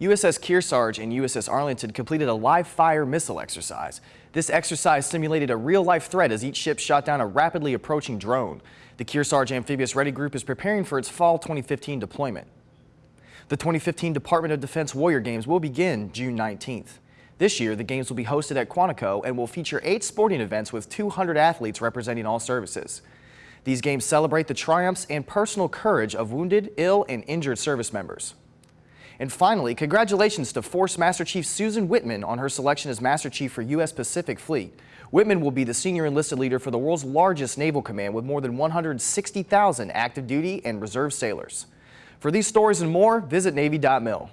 USS Kearsarge and USS Arlington completed a live-fire missile exercise. This exercise simulated a real-life threat as each ship shot down a rapidly approaching drone. The Kearsarge Amphibious Ready Group is preparing for its fall 2015 deployment. The 2015 Department of Defense Warrior Games will begin June 19th. This year, the games will be hosted at Quantico and will feature eight sporting events with 200 athletes representing all services. These games celebrate the triumphs and personal courage of wounded, ill, and injured service members. And finally, congratulations to Force Master Chief Susan Whitman on her selection as Master Chief for U.S. Pacific Fleet. Whitman will be the senior enlisted leader for the world's largest naval command with more than 160,000 active duty and reserve sailors. For these stories and more, visit Navy.mil.